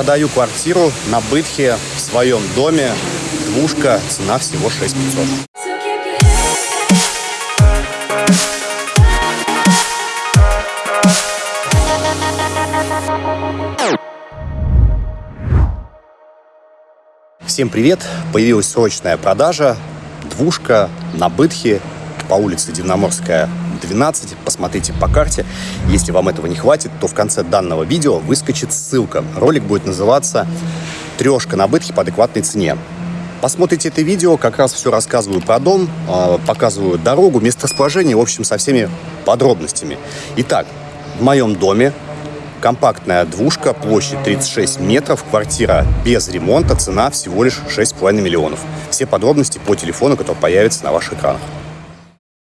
Продаю квартиру на Бытхе в своем доме. Двушка, цена всего 6500. Всем привет! Появилась срочная продажа. Двушка на Бытхе по улице Дивноморская, 12. Посмотрите по карте. Если вам этого не хватит, то в конце данного видео выскочит ссылка. Ролик будет называться «Трешка на Бытхе по адекватной цене». Посмотрите это видео, как раз все рассказываю про дом, а, показываю дорогу, месторасположение, в общем, со всеми подробностями. Итак, в моем доме компактная двушка, площадь 36 метров, квартира без ремонта, цена всего лишь 6,5 миллионов. Все подробности по телефону, который появится на ваших экранах.